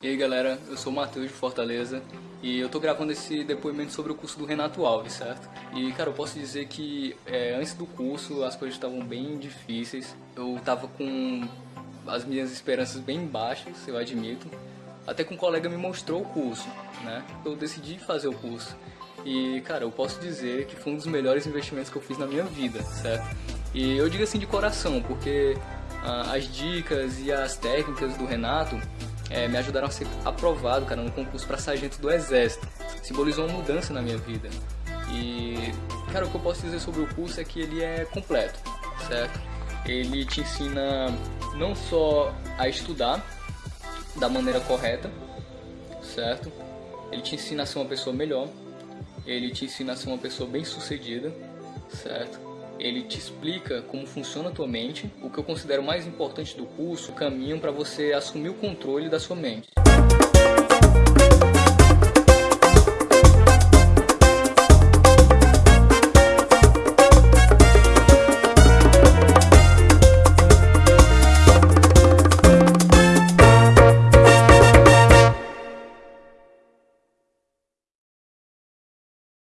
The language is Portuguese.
E aí galera, eu sou o Matheus de Fortaleza e eu tô gravando esse depoimento sobre o curso do Renato Alves, certo? E cara, eu posso dizer que é, antes do curso as coisas estavam bem difíceis, eu tava com as minhas esperanças bem baixas, eu admito, até que um colega me mostrou o curso, né? Eu decidi fazer o curso e cara, eu posso dizer que foi um dos melhores investimentos que eu fiz na minha vida, certo? E eu digo assim de coração, porque ah, as dicas e as técnicas do Renato é, me ajudaram a ser aprovado, cara, no concurso para sargento do Exército. Simbolizou uma mudança na minha vida. E, cara, o que eu posso dizer sobre o curso é que ele é completo, certo? Ele te ensina não só a estudar da maneira correta, certo? Ele te ensina a ser uma pessoa melhor, ele te ensina a ser uma pessoa bem sucedida, certo? ele te explica como funciona a tua mente, o que eu considero mais importante do curso, o caminho para você assumir o controle da sua mente.